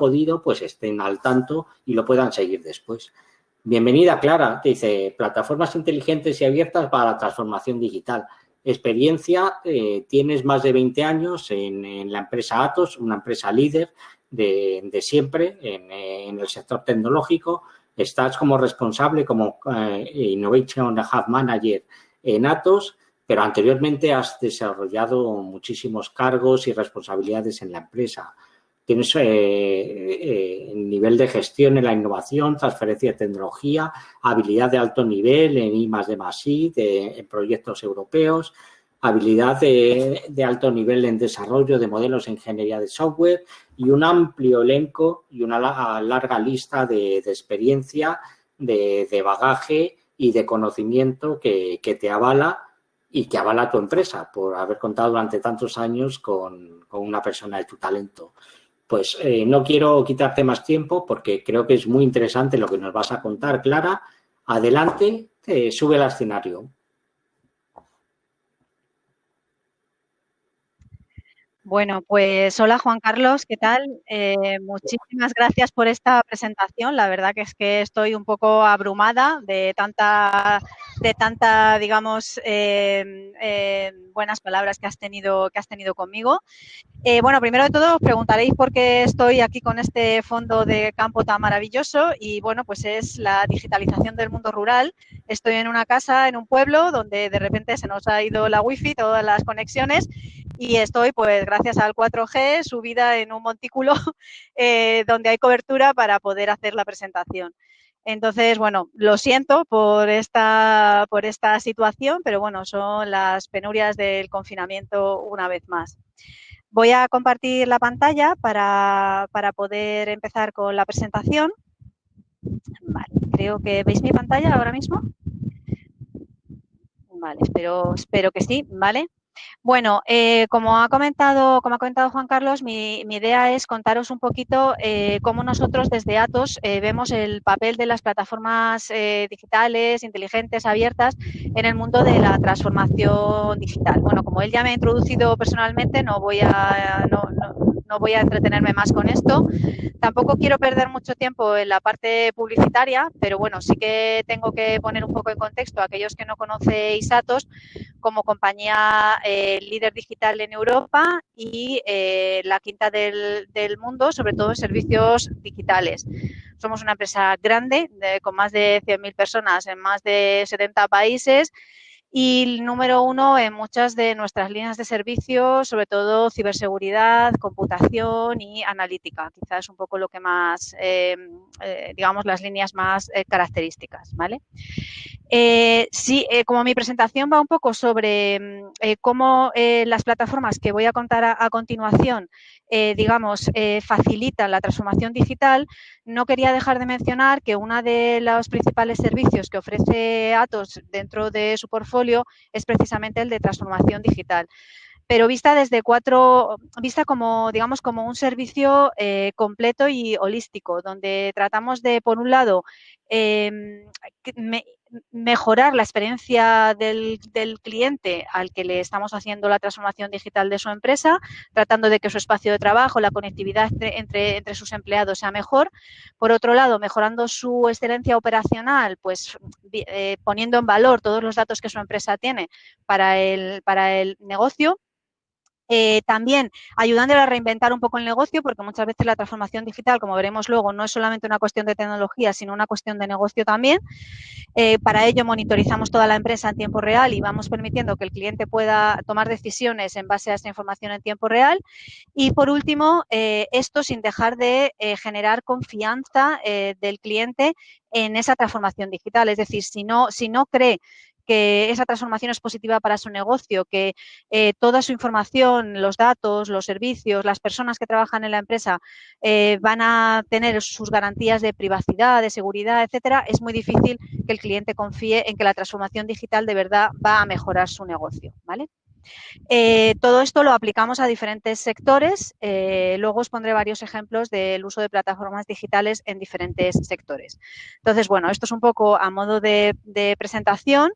podido, pues estén al tanto y lo puedan seguir después. Bienvenida, Clara. Te dice, plataformas inteligentes y abiertas para la transformación digital. Experiencia, eh, tienes más de 20 años en, la empresa Atos, una empresa líder de, siempre en, el sector tecnológico. Estás como responsable, como eh, Innovation Hub Manager en Atos, pero anteriormente has desarrollado muchísimos cargos y responsabilidades en la empresa tienes eh, eh, nivel de gestión en la innovación, transferencia de tecnología, habilidad de alto nivel en I de más I, en proyectos europeos, habilidad de, alto nivel en desarrollo de modelos de ingeniería de software y un amplio elenco y una larga lista de, experiencia, de, bagaje y de conocimiento que, te avala y que avala tu empresa por haber contado durante tantos años con una persona de tu talento. Pues eh, no quiero quitarte más tiempo porque creo que es muy interesante lo que nos vas a contar, Clara. Adelante, sube al escenario. Bueno, pues hola Juan Carlos, ¿qué tal? Eh, muchísimas gracias por esta presentación. La verdad que es que estoy un poco abrumada de tanta, de tanta, digamos, eh, buenas palabras que has tenido, que has tenido conmigo. Eh, bueno, primero de todo os preguntaréis por qué estoy aquí con este fondo de campo tan maravilloso y bueno, pues es la digitalización del mundo rural. Estoy en una casa, en un pueblo, donde de repente se nos ha ido la wifi, todas las conexiones y estoy, pues gracias al 4G, subida en un montículo eh, donde hay cobertura para poder hacer la presentación. Entonces, bueno, lo siento por esta, por esta situación, pero bueno, son las penurias del confinamiento una vez más. Voy a compartir la pantalla para, poder empezar con la presentación. Creo que veis mi pantalla ahora mismo. Vale, espero, espero que sí, ¿vale? Bueno, eh, como, ha comentado, como ha comentado Juan Carlos, mi, idea es contaros un poquito eh, cómo nosotros desde Atos eh, vemos el papel de las plataformas digitales, inteligentes, abiertas en el mundo de la transformación digital. Bueno, como él ya me ha introducido personalmente, no voy a, no voy a entretenerme más con esto. Tampoco quiero perder mucho tiempo en la parte publicitaria, pero bueno, sí que tengo que poner un poco en contexto a aquellos que no conocéis Atos como compañía eh, líder digital en Europa y eh, la quinta del, mundo, sobre todo en servicios digitales. Somos una empresa grande, con más de 100.000 personas en más de 70 países y número uno en muchas de nuestras líneas de servicio, sobre todo ciberseguridad, computación y analítica. Quizás un poco lo que más, eh, eh, digamos, las líneas más eh, características, ¿vale? sí, como mi presentación va un poco sobre mm, cómo las plataformas que voy a contar a, a continuación, digamos, facilitan la transformación digital, no quería dejar de mencionar que uno de los principales servicios que ofrece Atos dentro de su portfolio es precisamente el de transformación digital. Pero vista desde cuatro, vista como, digamos, como un servicio eh, completo y holístico, donde tratamos de, por un lado, em, mejorar la experiencia del, cliente al que le estamos haciendo la transformación digital de su empresa, tratando de que su espacio de trabajo, la conectividad entre, entre, sus empleados sea mejor. Por otro lado, mejorando su excelencia operacional, pues eh, poniendo en valor todos los datos que su empresa tiene para el, para el negocio eh, también ayudándole a reinventar un poco el negocio, porque muchas veces la transformación digital, como veremos luego, no es solamente una cuestión de tecnología, sino una cuestión de negocio también. Eh, para ello monitorizamos toda la empresa en tiempo real y vamos permitiendo que el cliente pueda tomar decisiones en base a esta información en tiempo real. Y por último, eh, esto sin dejar de generar confianza del cliente en esa transformación digital. Es decir, si no, si no cree que esa transformación es positiva para su negocio, que eh, toda su información, los datos, los servicios, las personas que trabajan en la empresa eh, van a tener sus garantías de privacidad, de seguridad, etcétera, es muy difícil que el cliente confíe en que la transformación digital de verdad va a mejorar su negocio, ¿vale? Eh, todo esto lo aplicamos a diferentes sectores. Eh, luego os pondré varios ejemplos del uso de plataformas digitales en diferentes sectores. Entonces, bueno, esto es un poco a modo de, presentación.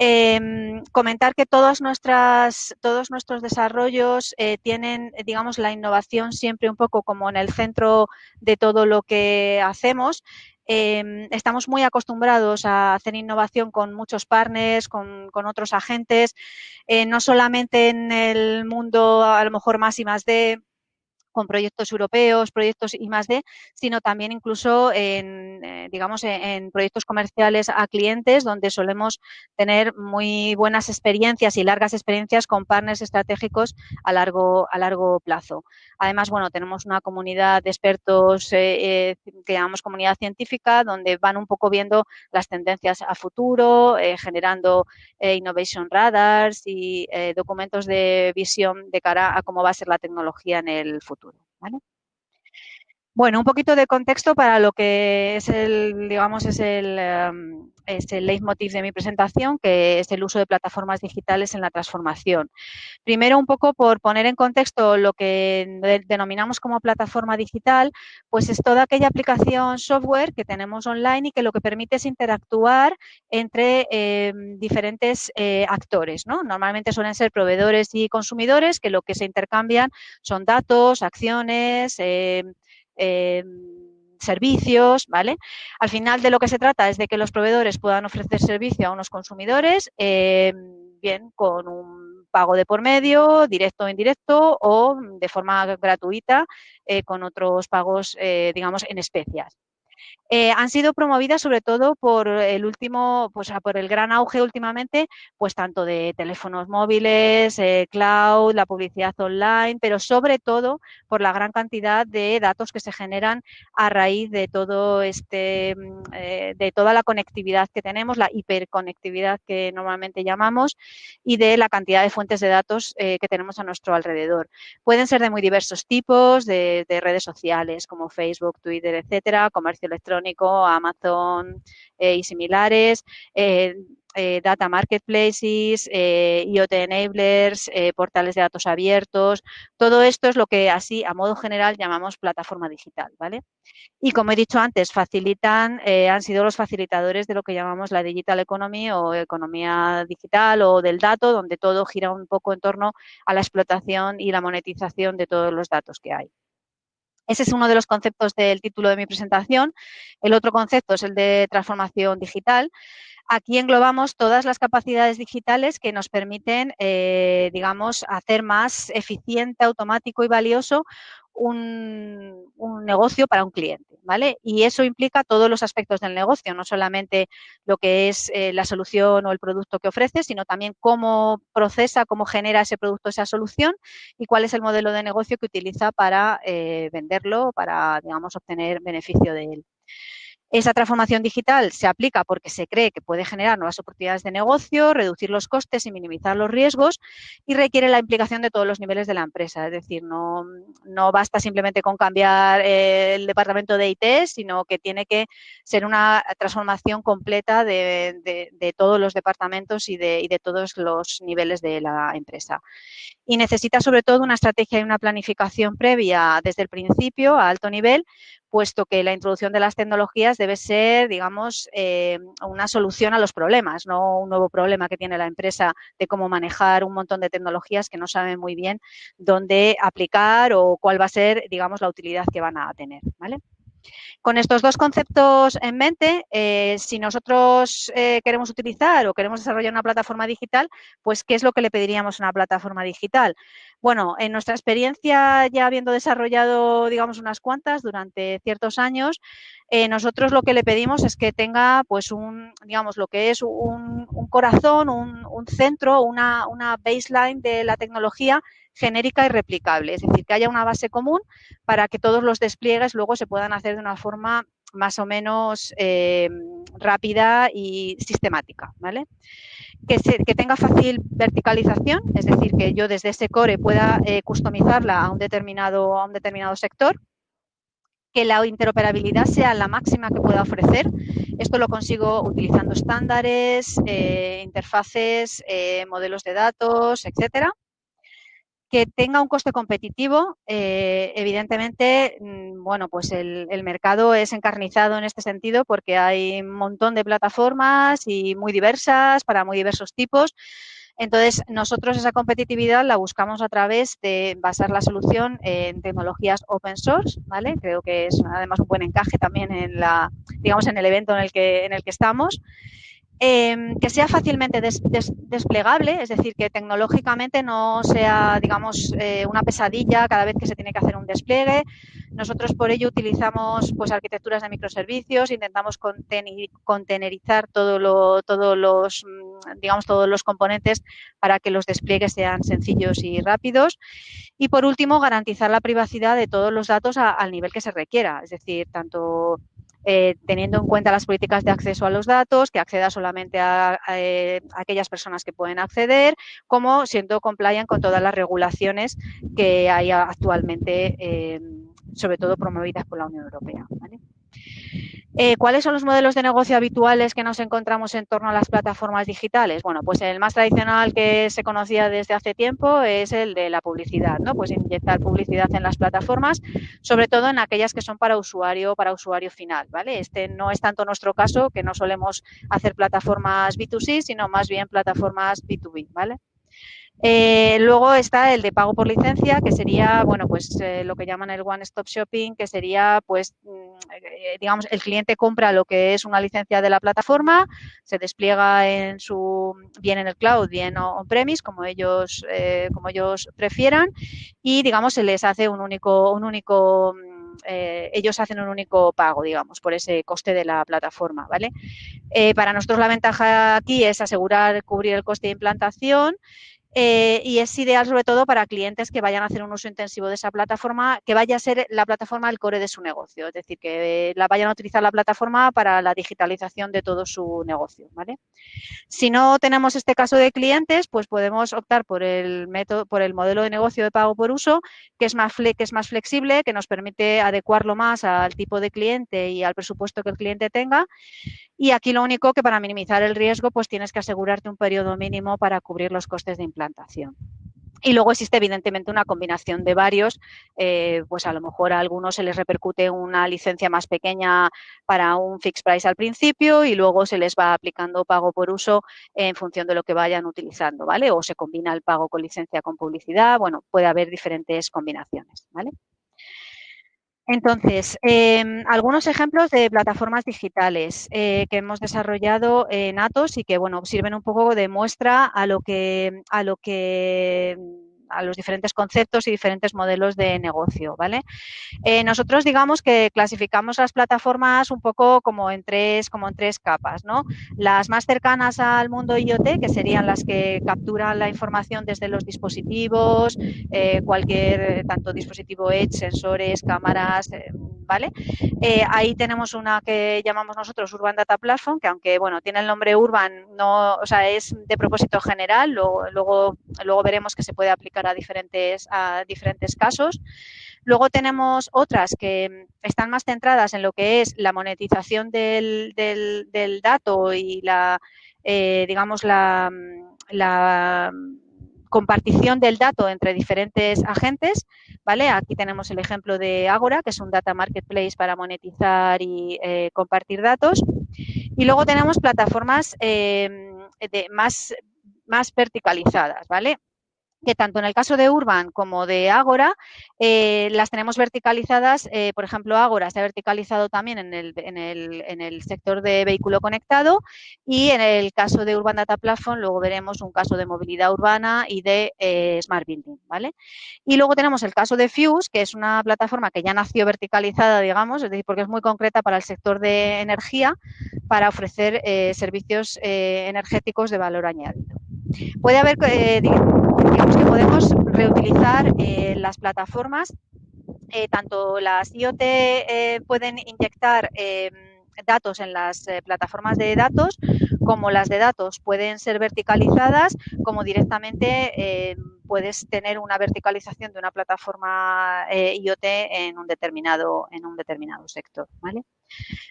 Em, comentar que todas nuestras, todos nuestros desarrollos eh, tienen, digamos, la innovación siempre un poco como en el centro de todo lo que hacemos. Em, estamos muy acostumbrados a hacer innovación con muchos partners, con, otros agentes, eh, no solamente en el mundo a lo mejor más y más de con proyectos europeos, proyectos I más D, sino también incluso en, eh, digamos, en, proyectos comerciales a clientes donde solemos tener muy buenas experiencias y largas experiencias con partners estratégicos a largo, a largo plazo. Además, bueno, tenemos una comunidad de expertos eh, eh, que llamamos comunidad científica donde van un poco viendo las tendencias a futuro, generando innovation radars y documentos de visión de cara a cómo va a ser la tecnología en el futuro. Bueno, un poquito de contexto para lo que es el, digamos, es el, em, es el leitmotiv de mi presentación, que es el uso de plataformas digitales en la transformación. Primero, un poco por poner en contexto lo que denominamos como plataforma digital, pues es toda aquella aplicación software que tenemos online y que lo que permite es interactuar entre em, diferentes eh, actores. ¿no? Normalmente suelen ser proveedores y consumidores que lo que se intercambian son datos, acciones, eh, servicios, ¿vale? Al final de lo que se trata es de que los proveedores puedan ofrecer servicio a unos consumidores, eh, bien con un pago de por medio, directo o indirecto, o de forma gratuita eh, con otros pagos, digamos, en especias. Eh, han sido promovidas sobre todo por el último, pues por el gran auge últimamente, pues tanto de teléfonos móviles, eh, cloud, la publicidad online, pero sobre todo por la gran cantidad de datos que se generan a raíz de todo este, mm, eh, de toda la conectividad que tenemos, la hiperconectividad que normalmente llamamos, y de la cantidad de fuentes de datos que tenemos a nuestro alrededor. Pueden ser de muy diversos tipos, de, de redes sociales como Facebook, Twitter, etcétera, comercio electrónico Amazon eh, y similares, eh, eh, data marketplaces, IoT enablers, portales de datos abiertos. Todo esto es lo que así, a modo general, llamamos plataforma digital, ¿vale? Y como he dicho antes, facilitan, han sido los facilitadores de lo que llamamos la digital economy o economía digital o del dato, donde todo gira un poco en torno a la explotación y la monetización de todos los datos que hay. Ese es uno de los conceptos del título de mi presentación. El otro concepto es el de transformación digital. Aquí englobamos todas las capacidades digitales que nos permiten, eh, digamos, hacer más eficiente, automático y valioso un, negocio para un cliente, ¿vale? Y eso implica todos los aspectos del negocio, no solamente lo que es eh, la solución o el producto que ofrece, sino también cómo procesa, cómo genera ese producto, esa solución y cuál es el modelo de negocio que utiliza para eh, venderlo, para, digamos, obtener beneficio de él. Esa transformación digital se aplica porque se cree que puede generar nuevas oportunidades de negocio, reducir los costes y minimizar los riesgos y requiere la implicación de todos los niveles de la empresa. Es decir, no, no basta simplemente con cambiar eh, el departamento de IT, sino que tiene que ser una transformación completa de, todos los departamentos y de, y de todos los niveles de la empresa. Y necesita sobre todo una estrategia y una planificación previa desde el principio a alto nivel puesto que la introducción de las tecnologías debe ser, digamos, eh, una solución a los problemas, no un nuevo problema que tiene la empresa de cómo manejar un montón de tecnologías que no saben muy bien dónde aplicar o cuál va a ser, digamos, la utilidad que van a tener, ¿vale? Con estos dos conceptos en mente, eh, si nosotros eh, queremos utilizar o queremos desarrollar una plataforma digital, pues ¿qué es lo que le pediríamos a una plataforma digital? Bueno, en nuestra experiencia ya habiendo desarrollado, digamos, unas cuantas durante ciertos años, eh, nosotros lo que le pedimos es que tenga, pues, un, digamos, lo que es un, corazón, un, centro, una, una baseline de la tecnología genérica y replicable, es decir, que haya una base común para que todos los despliegues luego se puedan hacer de una forma más o menos eh, rápida y sistemática, ¿vale? Que, que, tenga fácil verticalización, es decir, que yo desde ese core pueda eh, customizarla a un, determinado, a un determinado sector, que la interoperabilidad sea la máxima que pueda ofrecer. Esto lo consigo utilizando estándares, eh, interfaces, modelos de datos, etcétera que tenga un coste competitivo, eh, evidentemente, mm, bueno, pues el, mercado es encarnizado en este sentido porque hay un montón de plataformas y muy diversas para muy diversos tipos. Entonces, nosotros esa competitividad la buscamos a través de basar la solución en tecnologías open source, ¿vale? Creo que es además un buen encaje también en la, digamos, en el evento en el que, en el que estamos. Em, que sea fácilmente desplegable, es decir, que tecnológicamente no sea, digamos, eh, una pesadilla cada vez que se tiene que hacer un despliegue. Nosotros por ello utilizamos pues arquitecturas de microservicios, intentamos contenerizar todo lo, todos los, mm, digamos, todos los componentes para que los despliegues sean sencillos y rápidos. Y por último, garantizar la privacidad de todos los datos al nivel que se requiera, es decir, tanto eh, teniendo en cuenta las políticas de acceso a los datos, que acceda solamente a, eh, aquellas personas que pueden acceder, como siendo compliant con todas las regulaciones que hay actualmente, eh, sobre todo promovidas por la Unión Europea. Eh, ¿Cuáles son los modelos de negocio habituales que nos encontramos en torno a las plataformas digitales? Bueno, pues el más tradicional que se conocía desde hace tiempo es el de la publicidad, ¿no? Pues inyectar publicidad en las plataformas, sobre todo en aquellas que son para usuario, para usuario final, ¿vale? Este no es tanto nuestro caso, que no solemos hacer plataformas B2C, sino más bien plataformas B2B, ¿vale? Eh, luego está el de pago por licencia, que sería, bueno, pues eh, lo que llaman el one-stop shopping, que sería, pues, mm, eh, digamos, el cliente compra lo que es una licencia de la plataforma, se despliega en su, bien en el cloud, bien on-premise, como ellos, como ellos prefieran, y, digamos, se les hace un único, un único mm, ellos hacen un único pago, digamos, por ese coste de la plataforma, ¿vale? para nosotros la ventaja aquí es asegurar cubrir el coste de implantación eh, y es ideal sobre todo para clientes que vayan a hacer un uso intensivo de esa plataforma, que vaya a ser la plataforma el core de su negocio, es decir, que la vayan a utilizar la plataforma para la digitalización de todo su negocio. ¿vale? Si no tenemos este caso de clientes, pues podemos optar por el método, por el modelo de negocio de pago por uso, que es más que es más flexible, que nos permite adecuarlo más al tipo de cliente y al presupuesto que el cliente tenga. Y aquí lo único que para minimizar el riesgo, pues tienes que asegurarte un periodo mínimo para cubrir los costes de implantación. Y luego existe evidentemente una combinación de varios, eh, pues a lo mejor a algunos se les repercute una licencia más pequeña para un fixed price al principio y luego se les va aplicando pago por uso en función de lo que vayan utilizando, ¿vale? O se combina el pago con licencia con publicidad, bueno, puede haber diferentes combinaciones, ¿vale? Entonces, em, algunos ejemplos de plataformas digitales eh, que hemos desarrollado en Atos y que, bueno, sirven un poco de muestra a lo que, a lo que a los diferentes conceptos y diferentes modelos de negocio, ¿vale? Eh, nosotros digamos que clasificamos las plataformas un poco como en tres, como en tres capas, ¿no? Las más cercanas al mundo IoT, que serían las que capturan la información desde los dispositivos, eh, cualquier, tanto dispositivo Edge, sensores, cámaras, eh, ¿vale? ahí tenemos una que llamamos nosotros Urban Data Platform, que aunque, bueno, tiene el nombre Urban, no, o sea, es de propósito general, luego, luego, luego veremos que se puede aplicar a diferentes, diferentes casos. Luego tenemos otras que están más centradas en lo que es la monetización del, del, dato y la, eh, digamos, la, la compartición del dato entre diferentes agentes, ¿vale? Aquí tenemos el ejemplo de Agora, que es un data marketplace para monetizar y eh, compartir datos. Y luego tenemos plataformas eh, más, más verticalizadas, ¿vale? Que tanto en el caso de Urban como de Agora eh, las tenemos verticalizadas. Eh, por ejemplo, Agora se ha verticalizado también en el, en, el, en el, sector de vehículo conectado y en el caso de Urban Data Platform luego veremos un caso de movilidad urbana y de eh, Smart Building. ¿vale? Y luego tenemos el caso de Fuse, que es una plataforma que ya nació verticalizada, digamos, es decir, porque es muy concreta para el sector de energía para ofrecer servicios energéticos de valor añadido. Puede haber, eh, digamos que podemos reutilizar eh, las plataformas, eh, tanto las IoT pueden inyectar datos en las plataformas de datos, como las de datos pueden ser verticalizadas, como directamente puedes tener una verticalización de una plataforma IoT en un determinado, en un determinado sector. ¿vale?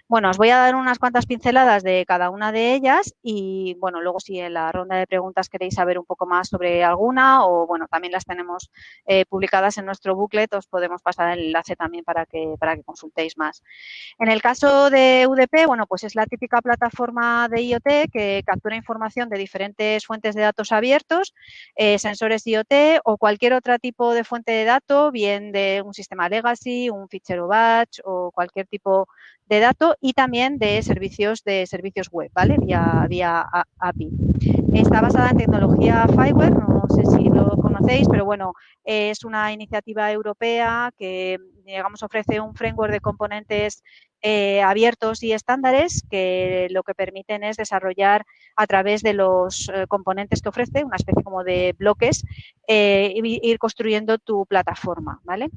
Bueno, os voy a dar unas cuantas pinceladas de cada una de ellas y, bueno, luego si en la ronda de preguntas queréis saber un poco más sobre alguna o, bueno, también las tenemos eh, publicadas en nuestro booklet, os podemos pasar el enlace también para que, para que consultéis más. En el caso de UDP, bueno, pues es la típica plataforma de IoT que captura información de diferentes fuentes de datos abiertos, eh, sensores IoT o cualquier otro tipo de fuente de datos, bien de un sistema legacy, un fichero batch o cualquier tipo de datos y también de servicios de servicios web, ¿vale? Vía, vía API. Está basada en tecnología Fireware, no sé si lo conocéis, pero bueno, es una iniciativa europea que, digamos, ofrece un framework de componentes eh, abiertos y estándares que lo que permiten es desarrollar a través de los eh, componentes que ofrece, una especie como de bloques, eh, ir construyendo tu plataforma, ¿vale?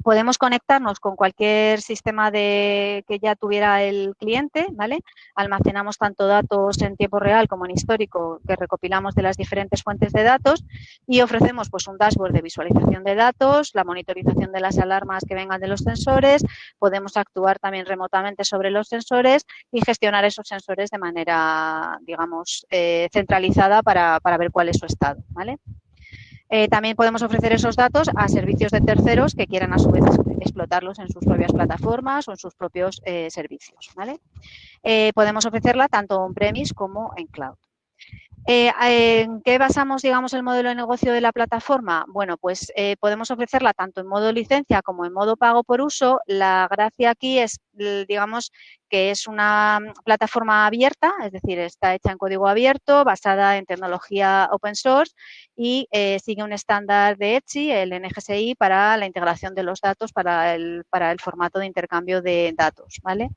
Em, podemos conectarnos con cualquier sistema de, que ya tuviera el cliente, ¿vale? Almacenamos tanto datos en tiempo real como en histórico que recopilamos de las diferentes fuentes de datos y ofrecemos pues un dashboard de visualización de datos, la monitorización de las alarmas que vengan de los sensores, podemos actuar también remotamente sobre los sensores y gestionar esos sensores de manera, digamos, eh, centralizada para, para ver cuál es su estado, ¿vale? Eh, también podemos ofrecer esos datos a servicios de terceros que quieran a su vez explotarlos en sus propias plataformas o en sus propios eh, servicios. Eh, podemos ofrecerla tanto on-premise como en cloud. Eh, ¿En qué basamos, digamos, el modelo de negocio de la plataforma? Bueno, pues eh, podemos ofrecerla tanto en modo licencia como en modo pago por uso. La gracia aquí es, digamos, que es una plataforma abierta, es decir, está hecha en código abierto, basada en tecnología open source y eh, sigue un estándar de ETSI, el NGSI, para la integración de los datos para el, para el formato de intercambio de datos, ¿vale?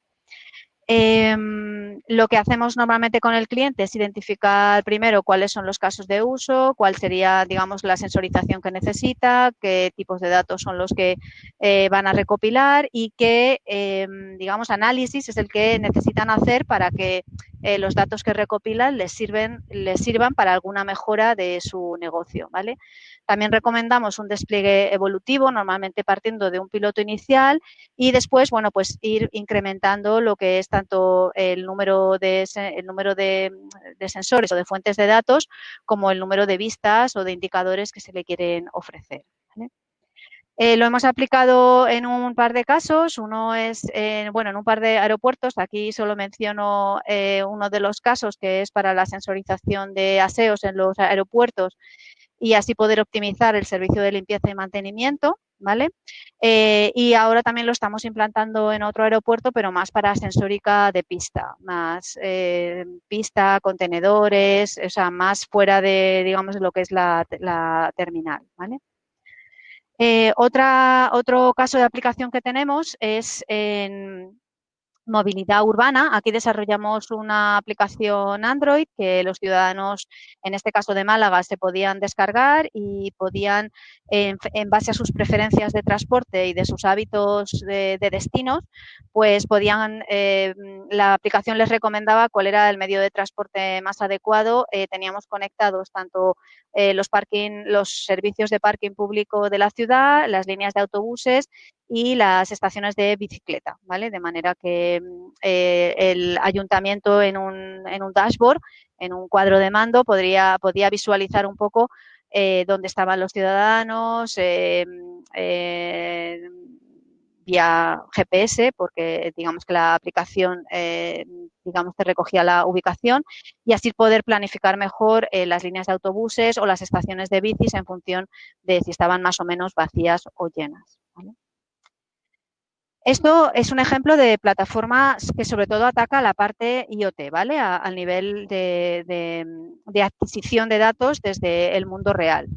Em, lo que hacemos normalmente con el cliente es identificar primero cuáles son los casos de uso, cuál sería, digamos, la sensorización que necesita, qué tipos de datos son los que eh, van a recopilar y qué, em, digamos, análisis es el que necesitan hacer para que eh, los datos que recopilan les, sirven, les sirvan para alguna mejora de su negocio, ¿vale? También recomendamos un despliegue evolutivo, normalmente partiendo de un piloto inicial y después, bueno, pues ir incrementando lo que es tanto el número de, el número de, sensores o de fuentes de datos como el número de vistas o de indicadores que se le quieren ofrecer. Eh, lo hemos aplicado en un par de casos. Uno es, bueno, en un par de aeropuertos. Aquí solo menciono eh, uno de los casos que es para la sensorización de aseos en los aeropuertos y así poder optimizar el servicio de limpieza y mantenimiento, ¿vale? Eh, y ahora también lo estamos implantando en otro aeropuerto, pero más para sensórica de pista, más eh, pista, contenedores, o sea, más fuera de, digamos, lo que es la, terminal, ¿vale? Eh, otra, otro caso de aplicación que tenemos es en, movilidad urbana. Aquí desarrollamos una aplicación Android que los ciudadanos, en este caso de Málaga, se podían descargar y podían, en, base a sus preferencias de transporte y de sus hábitos de, destinos, pues podían, eh, la aplicación les recomendaba cuál era el medio de transporte más adecuado. Eh, teníamos conectados tanto eh, los, parking, los servicios de parking público de la ciudad, las líneas de autobuses y las estaciones de bicicleta, ¿vale? De manera que mm, eh, el ayuntamiento en un, en un dashboard, en un cuadro de mando, podría, podía visualizar un poco eh, dónde estaban los ciudadanos, eh, vía GPS, porque digamos que la aplicación digamos que recogía la ubicación y así poder planificar mejor las líneas de autobuses o las estaciones de bicis en función de si estaban más o menos vacías o llenas. Esto es un ejemplo de plataforma que sobre todo ataca la parte IoT, ¿vale? al nivel de, adquisición de datos desde el mundo real.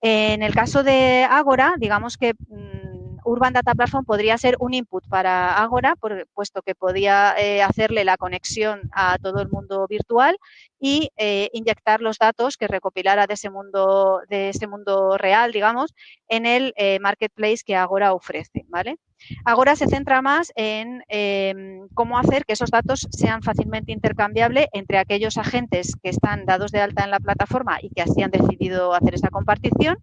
En el caso de Agora, digamos que mm, Urban Data Platform podría ser un input para Agora, puesto que podía eh, hacerle la conexión a todo el mundo virtual y eh, inyectar los datos que recopilara de ese mundo, de ese mundo real, digamos, en el eh, marketplace que Agora ofrece, ¿vale? Agora se centra más en em, cómo hacer que esos datos sean fácilmente intercambiables entre aquellos agentes que están dados de alta en la plataforma y que así han decidido hacer esa compartición,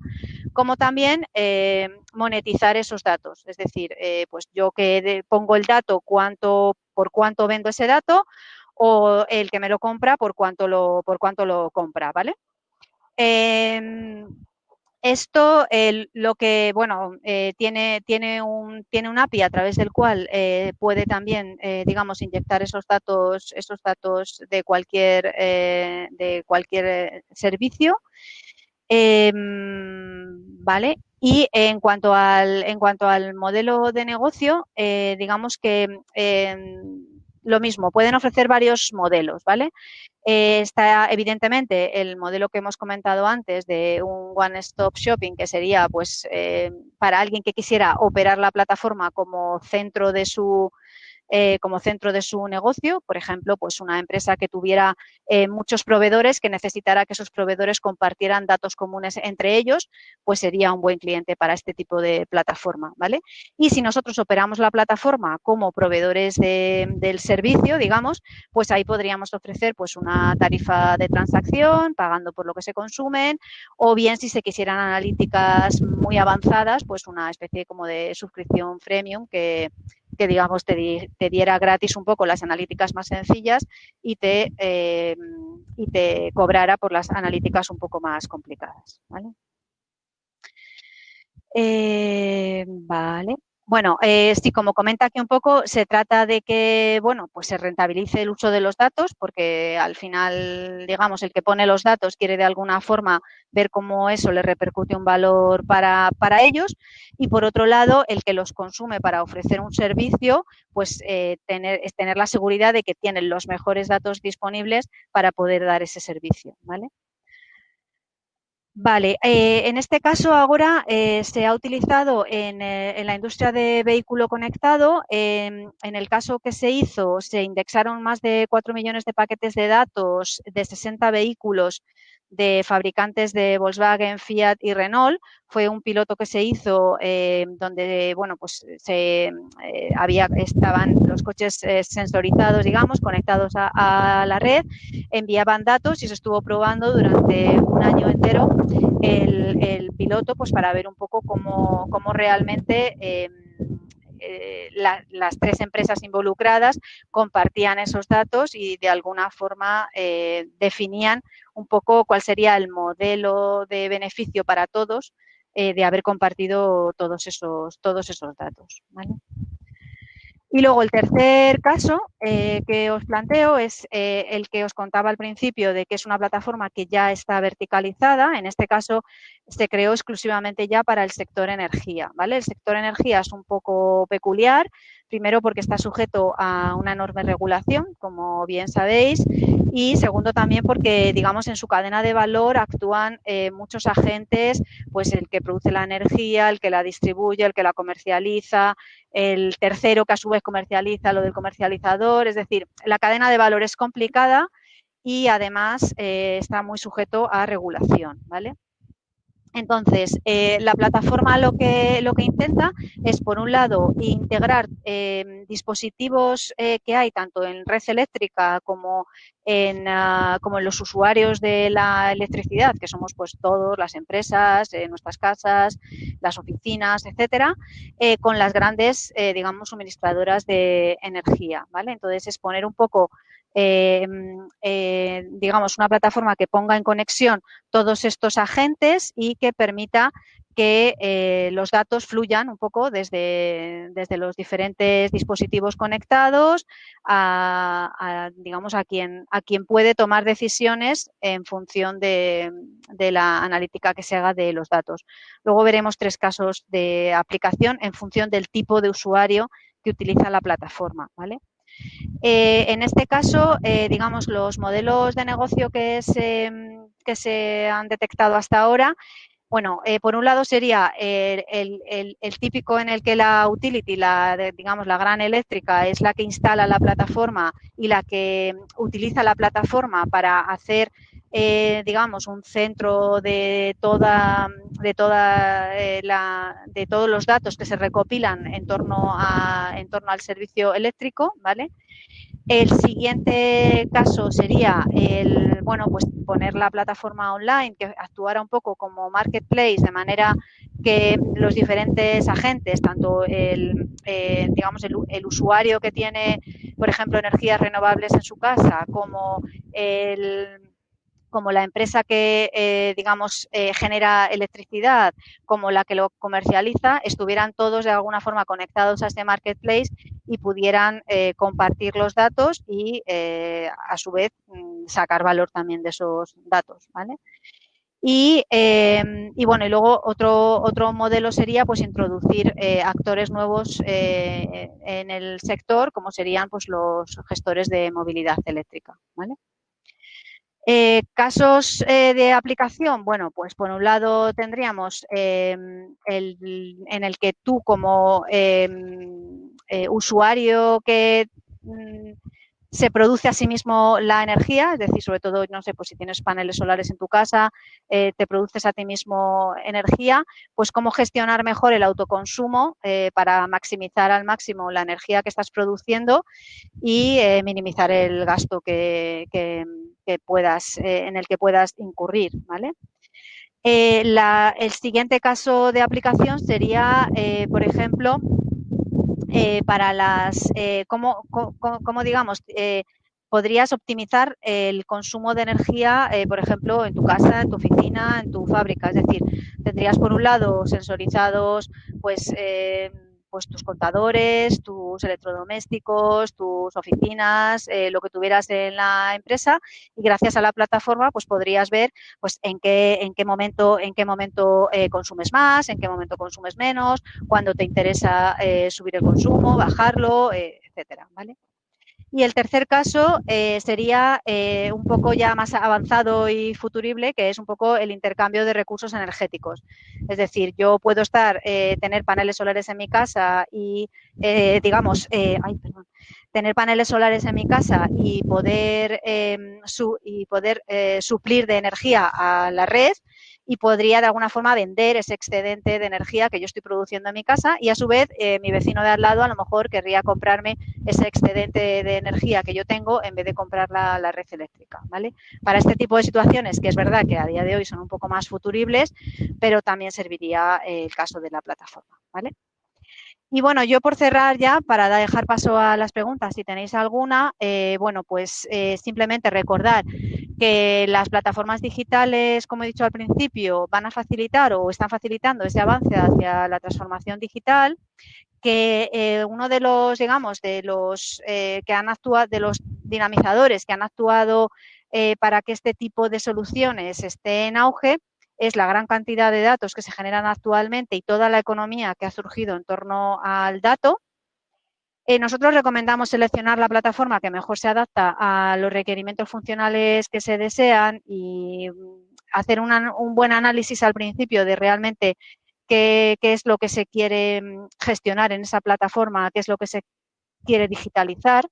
como también em, monetizar esos datos. Es decir, eh, pues yo que pongo el dato, cuánto, por cuánto vendo ese dato, o el que me lo compra por cuánto lo, por cuánto lo compra, ¿vale? Em, esto lo que, bueno, eh, tiene, tiene, un, tiene un API a través del cual eh, puede también, eh, digamos, inyectar esos datos, esos datos de cualquier, de cualquier servicio. Em, ¿Vale? Y en cuanto al, en cuanto al modelo de negocio, digamos que em, lo mismo, pueden ofrecer varios modelos, ¿vale? Eh, está evidentemente el modelo que hemos comentado antes de un one-stop shopping, que sería pues eh, para alguien que quisiera operar la plataforma como centro de su eh, como centro de su negocio. Por ejemplo, pues una empresa que tuviera eh, muchos proveedores, que necesitara que esos proveedores compartieran datos comunes entre ellos, pues sería un buen cliente para este tipo de plataforma, ¿vale? Y si nosotros operamos la plataforma como proveedores del servicio, digamos, pues ahí podríamos ofrecer pues una tarifa de transacción, pagando por lo que se consumen, o bien si se quisieran analíticas muy avanzadas, pues una especie como de suscripción premium que, que digamos te, diera gratis un poco las analíticas más sencillas y te, eh, y te cobrara por las analíticas un poco más complicadas. ¿vale? Eh, vale. Bueno, eh, sí, como comenta aquí un poco, se trata de que, bueno, pues se rentabilice el uso de los datos, porque al final, digamos, el que pone los datos quiere de alguna forma ver cómo eso le repercute un valor para, para ellos. Y por otro lado, el que los consume para ofrecer un servicio, pues eh, tener, es tener la seguridad de que tienen los mejores datos disponibles para poder dar ese servicio, ¿vale? Vale, eh, en este caso ahora eh, se ha utilizado en, eh, en, la industria de vehículo conectado. en el caso que se hizo, se indexaron más de 4 millones de paquetes de datos de 60 vehículos de fabricantes de Volkswagen, Fiat y Renault. Fue un piloto que se hizo eh, donde, bueno, pues se eh, había, estaban los coches eh, sensorizados, digamos, conectados a, la red, enviaban datos y se estuvo probando durante un año entero el, el piloto, pues para ver un poco cómo, cómo realmente eh, las tres empresas involucradas compartían esos datos y de alguna forma eh, definían un poco cuál sería el modelo de beneficio para todos eh, de haber compartido todos esos, todos esos datos. Y luego el tercer caso eh, que os planteo es eh, el que os contaba al principio de que es una plataforma que ya está verticalizada. En este caso se creó exclusivamente ya para el sector energía. ¿vale? El sector energía es un poco peculiar Primero porque está sujeto a una enorme regulación, como bien sabéis, y segundo también porque, digamos, en su cadena de valor actúan eh, muchos agentes, pues el que produce la energía, el que la distribuye, el que la comercializa, el tercero que a su vez comercializa lo del comercializador, es decir, la cadena de valor es complicada y además eh, está muy sujeto a regulación, ¿vale? Entonces, eh, la plataforma lo que, lo que intenta es, por un lado, integrar em, dispositivos eh, que hay tanto en red eléctrica como en, ah, como en los usuarios de la electricidad, que somos pues todos, las empresas, eh, nuestras casas, las oficinas, etcétera, con las grandes, digamos, suministradoras de energía, ¿vale? Entonces, es poner un poco Em, eh, digamos, una plataforma que ponga en conexión todos estos agentes y que permita que eh, los datos fluyan un poco desde, desde los diferentes dispositivos conectados a, digamos, a quien, a quien puede tomar decisiones en función de, de, la analítica que se haga de los datos. Luego veremos tres casos de aplicación en función del tipo de usuario que utiliza la plataforma, ¿vale? Eh, en este caso, eh, digamos, los modelos de negocio que se, que se han detectado hasta ahora Bueno, eh, por un lado sería el, típico en el que la utility, la, digamos, la gran eléctrica, es la que instala la plataforma y la que utiliza la plataforma para hacer, eh, digamos, un centro de toda, de toda eh, la, de todos los datos que se recopilan en torno a, en torno al servicio eléctrico, ¿vale? El siguiente caso sería el, bueno, pues poner la plataforma online que actuara un poco como marketplace de manera que los diferentes agentes, tanto el, eh, digamos, el, usuario que tiene, por ejemplo, energías renovables en su casa, como el como la empresa que, eh, digamos, eh, genera electricidad, como la que lo comercializa, estuvieran todos de alguna forma conectados a este marketplace y pudieran eh, compartir los datos y, a su vez, mm, sacar valor también de esos datos, ¿vale? Y, y, bueno, y luego otro, otro modelo sería pues introducir actores nuevos en el sector, como serían pues los gestores de movilidad eléctrica, ¿vale? Eh, casos eh, de aplicación, bueno, pues por un lado tendríamos em, el, en el que tú como em, eh, usuario que mm, se produce a sí mismo la energía, es decir, sobre todo, no sé, pues si tienes paneles solares en tu casa, eh, te produces a ti mismo energía, pues cómo gestionar mejor el autoconsumo eh, para maximizar al máximo la energía que estás produciendo y eh, minimizar el gasto que, puedas, en el que puedas incurrir, ¿vale? el siguiente caso de aplicación sería, por ejemplo, eh, para las, eh, cómo, digamos, eh, podrías optimizar el consumo de energía, por ejemplo, en tu casa, en tu oficina, en tu fábrica. Es decir, tendrías por un lado sensorizados, pues, pues tus contadores, tus electrodomésticos, tus oficinas, eh, lo que tuvieras en la empresa y gracias a la plataforma pues podrías ver pues en qué, en qué momento, en qué momento eh, consumes más, en qué momento consumes menos, cuándo te interesa eh, subir el consumo, bajarlo, etcétera, ¿vale? Y el tercer caso eh, sería eh, un poco ya más avanzado y futurible, que es un poco el intercambio de recursos energéticos. Es decir, yo puedo estar, eh, tener paneles solares en mi casa y, digamos, tener paneles solares en mi casa y poder, em, y poder suplir de energía a la red y podría de alguna forma vender ese excedente de energía que yo estoy produciendo en mi casa y a su vez eh, mi vecino de al lado a lo mejor querría comprarme ese excedente de energía que yo tengo en vez de comprar la, red eléctrica, ¿vale? Para este tipo de situaciones, que es verdad que a día de hoy son un poco más futuribles, pero también serviría eh, el caso de la plataforma, ¿vale? Y bueno, yo por cerrar ya, para dejar paso a las preguntas, si tenéis alguna, eh, bueno, pues simplemente recordar que las plataformas digitales, como he dicho al principio, van a facilitar o están facilitando ese avance hacia la transformación digital, que eh, uno de los, digamos, de los eh, que han actuado, de los dinamizadores que han actuado eh, para que este tipo de soluciones esté en auge, es la gran cantidad de datos que se generan actualmente y toda la economía que ha surgido en torno al dato eh, nosotros recomendamos seleccionar la plataforma que mejor se adapta a los requerimientos funcionales que se desean y mm, hacer un buen análisis al principio de realmente qué, es lo que se quiere mm, gestionar en esa plataforma, qué es lo que se quiere digitalizar.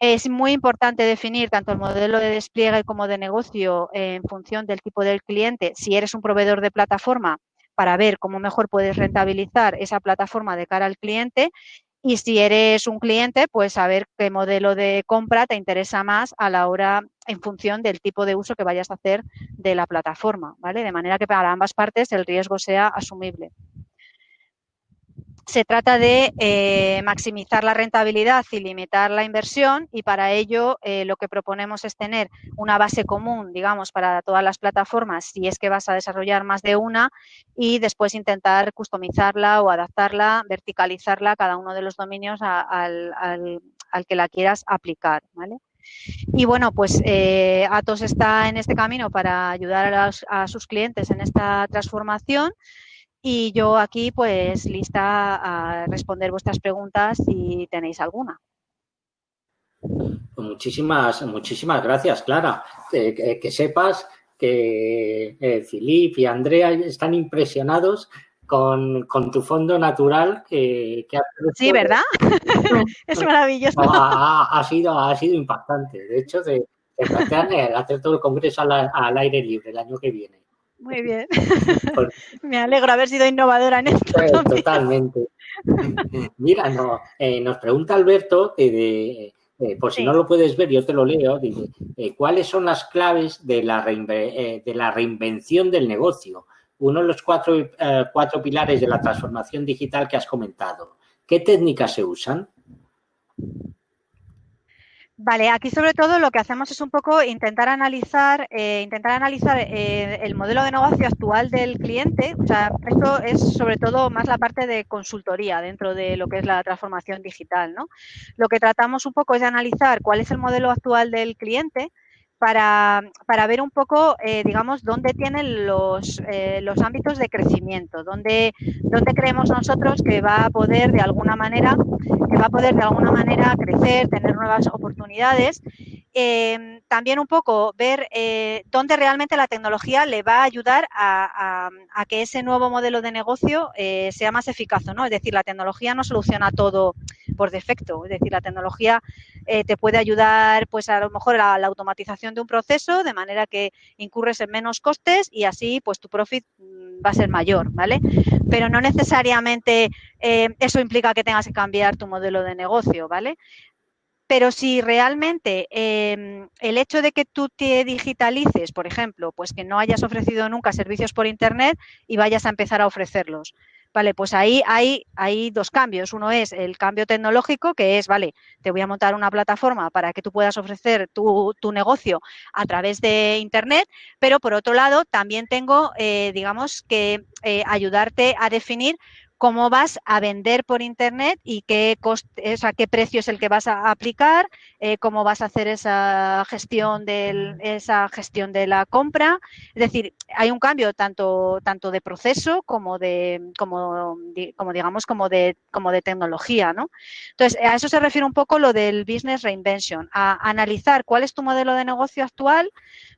Es muy importante definir tanto el modelo de despliegue como de negocio en función del tipo del cliente. Si eres un proveedor de plataforma, para ver cómo mejor puedes rentabilizar esa plataforma de cara al cliente y si eres un cliente, pues saber qué modelo de compra te interesa más a la hora, en función del tipo de uso que vayas a hacer de la plataforma, ¿vale? De manera que para ambas partes el riesgo sea asumible se trata de eh, maximizar la rentabilidad y limitar la inversión y para ello eh, lo que proponemos es tener una base común, digamos, para todas las plataformas si es que vas a desarrollar más de una y después intentar customizarla o adaptarla, verticalizarla a cada uno de los dominios al, que la quieras aplicar, ¿vale? Y bueno, pues eh, Atos está en este camino para ayudar a sus clientes en esta transformación y yo aquí, pues, lista a responder vuestras preguntas si tenéis alguna. Pues muchísimas, muchísimas gracias, Clara. que sepas que eh, y Andrea están impresionados con, tu fondo natural que, que Sí, ¿verdad? es maravilloso. Ha, sido, ha sido impactante. De hecho, de, hacer todo el congreso al, aire libre el año que viene. Muy bien. Me alegro haber sido innovadora en esto. totalmente. Mira, no, eh, nos pregunta Alberto, eh, por si no lo puedes ver, yo te lo leo, dice, eh, ¿cuáles son las claves de la, de la reinvención del negocio? Uno de los cuatro, cuatro pilares de la transformación digital que has comentado. ¿Qué técnicas se usan? Vale, aquí sobre todo lo que hacemos es un poco intentar analizar, eh, intentar analizar eh, el modelo de negocio actual del cliente. O sea, esto es sobre todo más la parte de consultoría dentro de lo que es la transformación digital, ¿no? Lo que tratamos un poco es de analizar cuál es el modelo actual del cliente, para, para, ver un poco, eh, digamos, dónde tienen los, los ámbitos de crecimiento, dónde, dónde creemos nosotros que va a poder de alguna manera que va a poder de alguna manera crecer, tener nuevas oportunidades. Eh, también un poco ver eh, dónde realmente la tecnología le va a ayudar a, que ese nuevo modelo de negocio eh, sea más eficaz no. Es decir, la tecnología no soluciona todo por defecto. Es decir, la tecnología te puede ayudar, pues a lo mejor la automatización de un proceso, de manera que incurres en menos costes y así, pues tu profit va a ser mayor, ¿vale? Pero no necesariamente eh, eso implica que tengas que cambiar tu modelo de negocio, ¿vale? Pero si realmente em, el hecho de que tú te digitalices, por ejemplo, pues que no hayas ofrecido nunca servicios por Internet y vayas a empezar a ofrecerlos, Vale, pues ahí hay, hay dos cambios. Uno es el cambio tecnológico, que es, vale, te voy a montar una plataforma para que tú puedas ofrecer tu, negocio a través de Internet, pero por otro lado también tengo, eh, digamos, que eh, ayudarte a definir cómo vas a vender por internet y qué coste, o qué precio es el que vas a aplicar, eh, cómo vas a hacer esa gestión del, esa gestión de la compra. Es decir, hay un cambio tanto, tanto de proceso como de, como, como digamos, como de, como de tecnología, ¿no? Entonces, a eso se refiere un poco lo del business reinvention, a analizar cuál es tu modelo de negocio actual,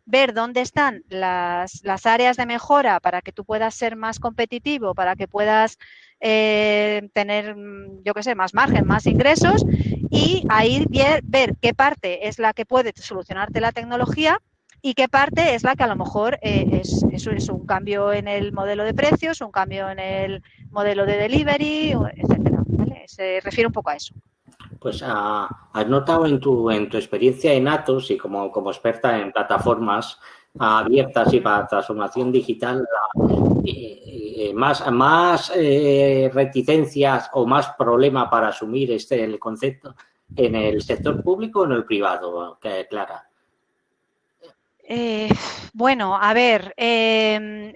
ver dónde están las, las áreas de mejora para que tú puedas ser más competitivo, para que puedas eh, tener, mm, yo qué sé, más margen, más ingresos y ahí ver, qué parte es la que puede solucionarte la tecnología y qué parte es la que a lo mejor eh, es, es, un cambio en el modelo de precios, un cambio en el modelo de delivery, etcétera. Se refiere un poco a eso. Pues ah, has notado en tu, en tu experiencia en Atos y como, como experta en plataformas abiertas y para transformación digital, eh, más, más eh, reticencias o más problema para asumir este el concepto en el sector público o en el privado, Clara? Eh, bueno, a ver, em,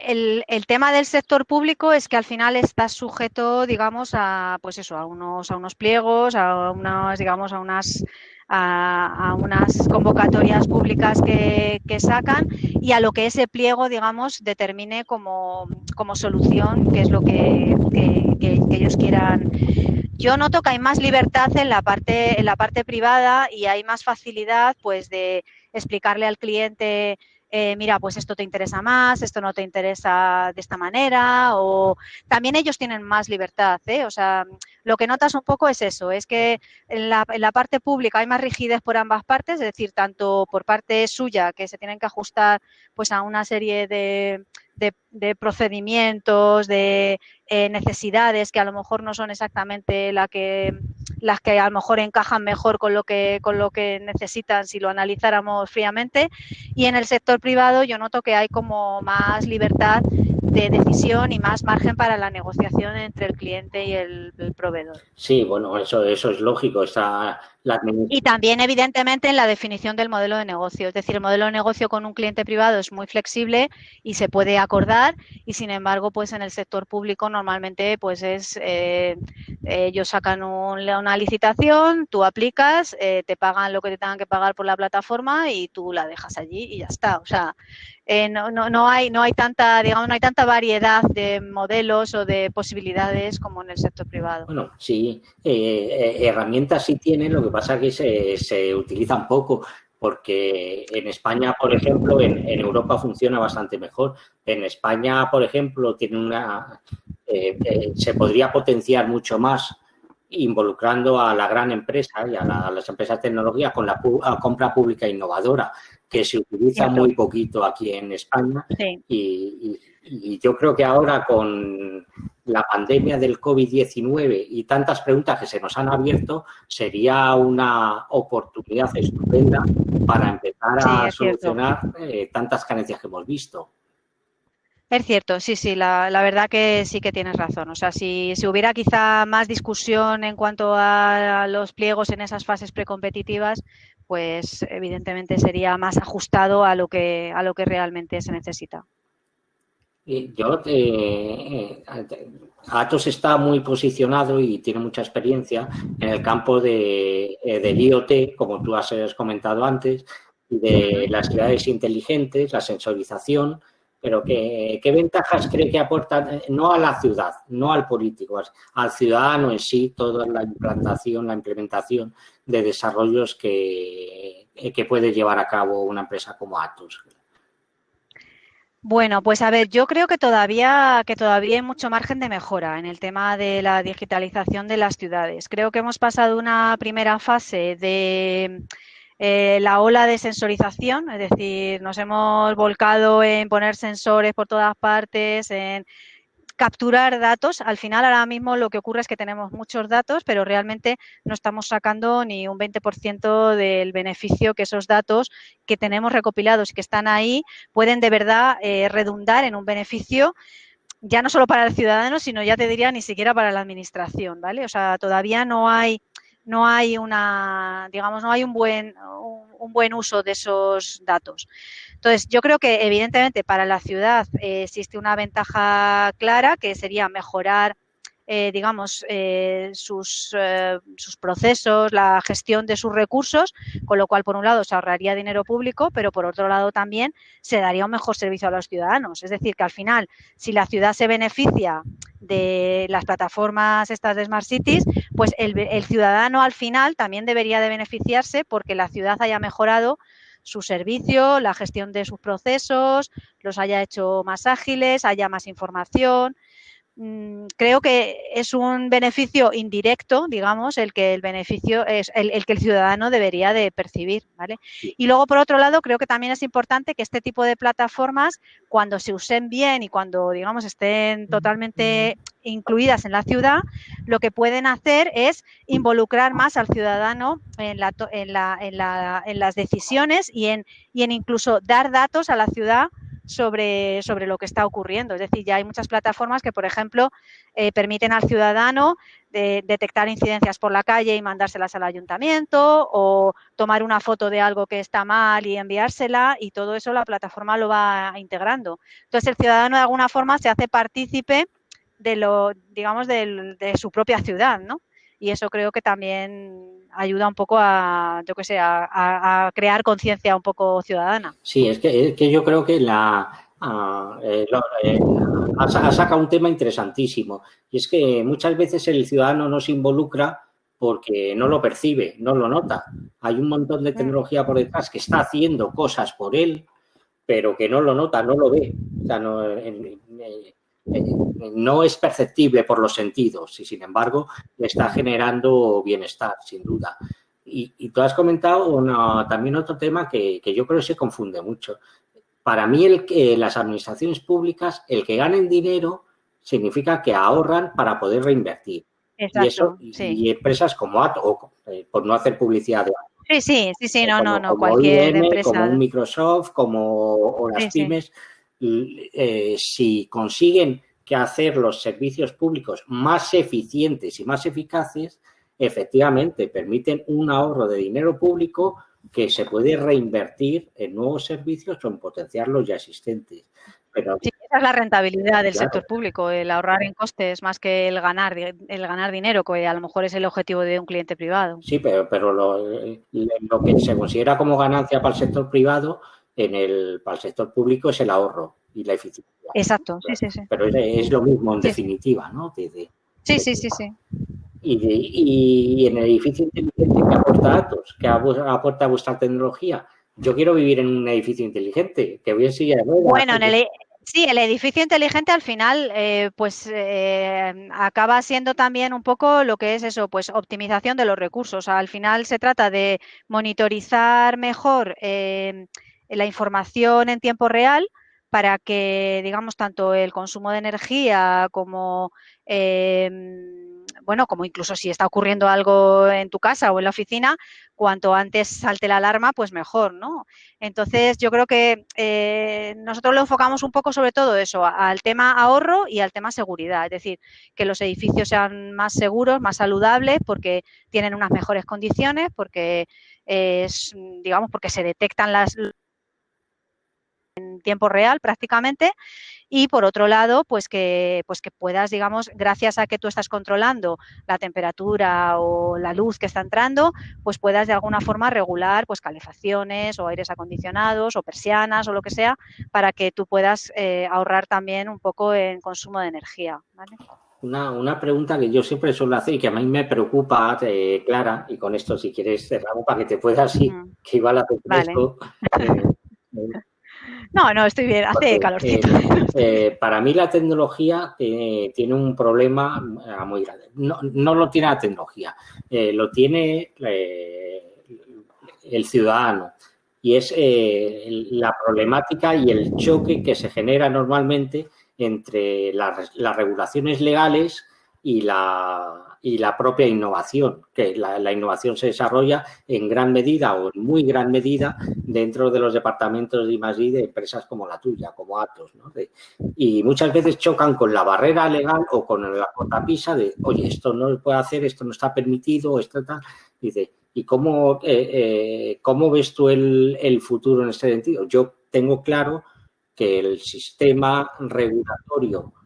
el, el, tema del sector público es que al final está sujeto, digamos, a pues eso, a unos, a unos pliegos, a unas, digamos, a unas a, unas convocatorias públicas que, sacan y a lo que ese pliego, digamos, determine como, solución, que es lo que, ellos quieran. Yo noto que hay más libertad en la parte, en la parte privada y hay más facilidad pues de explicarle al cliente eh, mira, pues esto te interesa más, esto no te interesa de esta manera, o también ellos tienen más libertad, ¿eh? O sea, lo que notas un poco es eso, es que en la, en la parte pública hay más rigidez por ambas partes, es decir, tanto por parte suya, que se tienen que ajustar pues a una serie de, procedimientos, de eh, necesidades que a lo mejor no son exactamente la que, las que a lo mejor encajan mejor con lo que, con lo que necesitan si lo analizáramos fríamente. Y en el sector privado yo noto que hay como más libertad de decisión y más margen para la negociación entre el cliente y el, proveedor. Sí, bueno, eso, eso es lógico. Está Y también, evidentemente, en la definición del modelo de negocio. Es decir, el modelo de negocio con un cliente privado es muy flexible y se puede acordar y, sin embargo, pues en el sector público normalmente pues es eh, ellos sacan una licitación, tú aplicas, eh, te pagan lo que te tengan que pagar por la plataforma y tú la dejas allí y ya está. O sea, eh, no, no, no, hay, no hay tanta, digamos, no hay tanta variedad de modelos o de posibilidades como en el sector privado. Bueno, sí, eh, eh, herramientas sí tienen, lo que pasa es que se, se utilizan poco. porque en España, por ejemplo, en, Europa funciona bastante mejor. En España, por ejemplo, tiene una se podría potenciar mucho más involucrando a la gran empresa y a, las empresas de tecnología con la compra pública innovadora, que se utiliza muy poquito aquí en España. y, yo creo que ahora con la pandemia del COVID-19 y tantas preguntas que se nos han abierto, sería una oportunidad estupenda para empezar a solucionar eh, tantas carencias que hemos visto. Es cierto, sí, sí, la, verdad que sí que tienes razón. O sea, si, si, hubiera quizá más discusión en cuanto a los pliegos en esas fases precompetitivas, pues evidentemente sería más ajustado a lo que, a lo que realmente se necesita. Yo, eh, Atos está muy posicionado y tiene mucha experiencia en el campo de, eh, del IoT, como tú has comentado antes, y de las ciudades inteligentes, la sensorización, pero ¿qué, qué ventajas cree que aportan, eh, no a la ciudad, no al político, al ciudadano en sí, toda la implantación, la implementación de desarrollos que, que puede llevar a cabo una empresa como Atos? Bueno, pues a ver, yo creo que todavía, que todavía hay mucho margen de mejora en el tema de la digitalización de las ciudades. Creo que hemos pasado una primera fase de eh, la ola de sensorización, es decir, nos hemos volcado en poner sensores por todas partes, en capturar datos. Al final, ahora mismo lo que ocurre es que tenemos muchos datos, pero realmente no estamos sacando ni un 20% del beneficio que esos datos que tenemos recopilados y que están ahí pueden de verdad eh, redundar en un beneficio ya no solo para el ciudadano, sino ya te diría ni siquiera para la administración, ¿vale? O sea, todavía no hay no hay una, digamos, no hay un buen, un, buen uso de esos datos. Entonces, yo creo que evidentemente para la ciudad eh, existe una ventaja clara que sería mejorar eh, digamos, eh, sus, eh, sus, procesos, la gestión de sus recursos, con lo cual, por un lado, se ahorraría dinero público, pero por otro lado también se daría un mejor servicio a los ciudadanos. Es decir, que al final, si la ciudad se beneficia de las plataformas estas de Smart Cities, pues el, el ciudadano al final también debería de beneficiarse porque la ciudad haya mejorado su servicio, la gestión de sus procesos, los haya hecho más ágiles, haya más información. Mm, creo que es un beneficio indirecto, digamos, el que el beneficio es el, que el ciudadano debería de percibir, ¿vale? Y luego, por otro lado, creo que también es importante que este tipo de plataformas, cuando se usen bien y cuando, digamos, estén totalmente incluidas en la ciudad, lo que pueden hacer es involucrar más al ciudadano en, la, en, la, en, la, en las decisiones y en, y en incluso dar datos a la ciudad sobre, sobre lo que está ocurriendo. Es decir, ya hay muchas plataformas que, por ejemplo, eh, permiten al ciudadano detectar incidencias por la calle y mandárselas al ayuntamiento o tomar una foto de algo que está mal y enviársela y todo eso la plataforma lo va integrando. Entonces, el ciudadano de alguna forma se hace partícipe de lo, digamos, de, de su propia ciudad, ¿no? Y eso creo que también ayuda un poco a, yo que sé, a, crear conciencia un poco ciudadana. Sí, es que, que yo creo que la, eh, eh, ha, sacado un tema interesantísimo y es que muchas veces el ciudadano no se involucra porque no lo percibe, no lo nota. Hay un montón de mm. tecnología por detrás que está haciendo cosas por él, pero que no lo nota, no lo ve. O sea, no, no es perceptible por los sentidos y sin embargo está generando bienestar, sin duda. Y, tú has comentado también otro tema que, yo creo que se confunde mucho. Para mí el que las administraciones públicas, el que ganen dinero significa que ahorran para poder reinvertir. y eso, y empresas como Ato, eh, por no hacer publicidad de Sí, sí, sí, sí, no, no, no, cualquier empresa. Como un Microsoft, como las pymes, eh, si consiguen que hacer los servicios públicos más eficientes y más eficaces, efectivamente permiten un ahorro de dinero público que se puede reinvertir en nuevos servicios o en potenciar los ya existentes. Pero, sí, esa es la rentabilidad del sector público, el ahorrar en costes más que el ganar, el ganar dinero, que a lo mejor es el objetivo de un cliente privado. Sí, pero, pero lo, lo que se considera como ganancia para el sector privado en el, para el sector público es el ahorro y la eficiencia. Exacto, sí, sí, sí. Pero es, lo mismo en definitiva, ¿no? sí, sí, sí, sí. Y, y, en el edificio inteligente que aporta datos, que aporta vuestra tecnología, yo quiero vivir en un edificio inteligente, que voy a seguir Bueno, en el, e, sí, el edificio inteligente al final, eh, pues eh, acaba siendo también un poco lo que es eso, pues optimización de los recursos. Al final se trata de monitorizar mejor eh, la información en tiempo real para que, digamos, tanto el consumo de energía como bueno, como incluso si está ocurriendo algo en tu casa o en la oficina, cuanto antes salte la alarma, pues mejor, ¿no? Entonces, yo creo que eh, nosotros lo enfocamos un poco sobre todo eso, al tema ahorro y al tema seguridad, es decir, que los edificios sean más seguros, más saludables, porque tienen unas mejores condiciones, porque digamos, porque se detectan las en tiempo real prácticamente y por otro lado, pues que, pues que puedas, digamos, gracias a que tú estás controlando la temperatura o la luz que está entrando, pues puedas de alguna forma regular pues calefacciones o aires acondicionados o persianas o lo que sea para que tú puedas eh, ahorrar también un poco en consumo de energía. Una, pregunta que yo siempre suelo hacer y que a mí me preocupa, eh, Clara, y con esto si quieres cerramos para que te puedas ir, que iba la vale. No, no, estoy bien, hace calorcito. Eh, eh, para mí la tecnología tiene un problema eh, muy grande. No, lo tiene la tecnología, lo tiene el ciudadano y es la problemática y el choque que se genera normalmente entre las regulaciones legales y la, y la propia innovación, que la, innovación se desarrolla en gran medida o en muy gran medida dentro de los departamentos de I+.D. de empresas como la tuya, como Atos, ¿no? y muchas veces chocan con la barrera legal o con la cortapisa de, oye, esto no se puede hacer, esto no está permitido, esto tal. Dice, ¿y cómo, eh, eh, cómo ves tú el, el futuro en este sentido? Yo tengo claro que el sistema regulatorio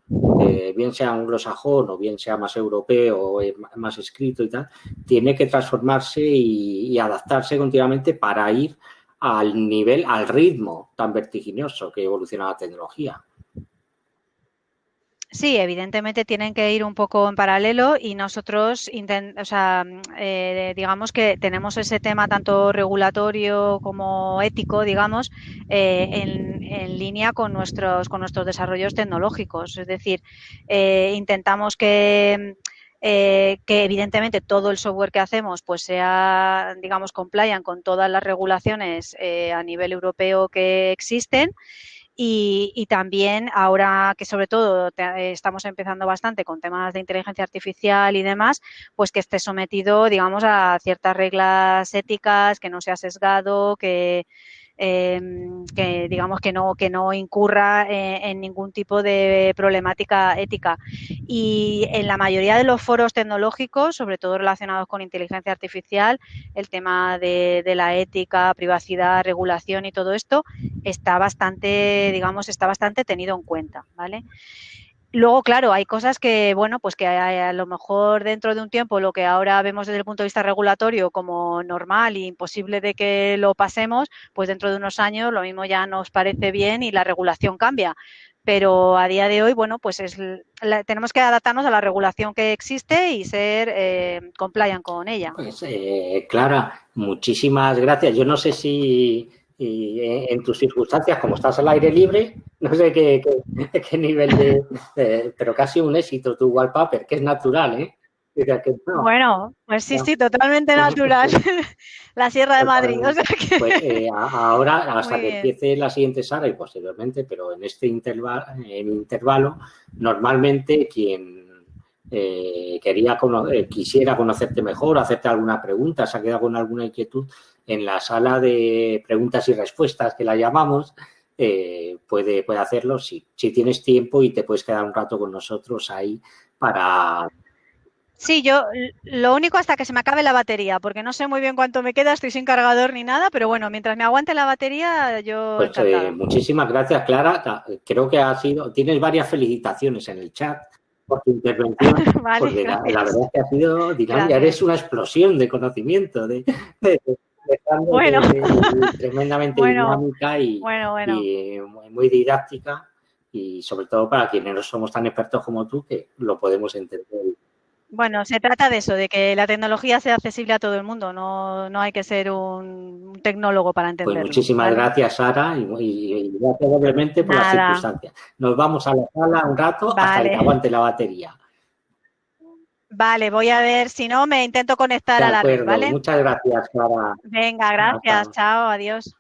bien sea anglosajón o bien sea más europeo, eh, más escrito y tal, tiene que transformarse y, adaptarse continuamente para ir al nivel, al ritmo tan vertiginoso que evoluciona la tecnología. Sí, evidentemente tienen que ir un poco en paralelo y nosotros, o sea, eh, digamos que tenemos ese tema tanto regulatorio como ético, digamos, eh, en, línea con nuestros, con nuestros desarrollos tecnológicos. Es decir, eh, intentamos que, que evidentemente todo el software que hacemos pues sea, digamos, compliant con todas las regulaciones a nivel europeo que existen y, también ahora que sobre todo estamos empezando bastante con temas de inteligencia artificial y demás, pues que esté sometido, digamos, a ciertas reglas éticas, que no sea sesgado, que, Em, que digamos que no, que no incurra eh, en ningún tipo de problemática ética. Y en la mayoría de los foros tecnológicos, sobre todo relacionados con inteligencia artificial, el tema de, de la ética, privacidad, regulación y todo esto está bastante, digamos, está bastante tenido en cuenta, ¿vale? Luego, claro, hay cosas que, bueno, pues que a, lo mejor dentro de un tiempo lo que ahora vemos desde el punto de vista regulatorio como normal e imposible de que lo pasemos, pues dentro de unos años lo mismo ya nos parece bien y la regulación cambia. Pero a día de hoy, bueno, pues es, tenemos que adaptarnos a la regulación que existe y ser eh, compliant con ella. Pues, eh, Clara, muchísimas gracias. Yo no sé si y en, tus circunstancias, como estás al aire libre, no sé qué, qué, nivel de, pero casi un éxito tu wallpaper, que es natural, ¿eh? Bueno, pues sí, sí, totalmente natural. la Sierra de Madrid. Pues eh, ahora, hasta que empiece la siguiente sala y posteriormente, pero en este intervalo, en intervalo normalmente quien eh, quería eh, quisiera conocerte mejor, hacerte alguna pregunta, se ha quedado con alguna inquietud, en la sala de preguntas y respuestas que la llamamos, eh, puede, puede hacerlo. Si, si tienes tiempo y te puedes quedar un rato con nosotros ahí para... Sí, yo lo único hasta que se me acabe la batería, porque no sé muy bien cuánto me queda, estoy sin cargador ni nada, pero bueno, mientras me aguante la batería, yo... Pues eh, muchísimas gracias, Clara. Creo que ha sido, tienes varias felicitaciones en el chat por tu intervención, porque la, verdad es que ha sido dinámica, eres una explosión de conocimiento, de bueno. tremendamente dinámica y, muy didáctica y sobre todo para quienes no somos tan expertos como tú que lo podemos entender Bueno, se trata de eso, de que la tecnología sea accesible a todo el mundo, no, no hay que ser un tecnólogo para Pues entenderlo. muchísimas ¿vale? gracias, Sara, y, y- y gracias doblemente por las circunstancias. Nos vamos a la sala un rato hasta Vale. que aguante la batería. Vale, voy a ver, si no me intento conectar De a la red, acuerdo, ¿vale? muchas gracias, Sara. Venga, gracias, Hasta. chao, adiós.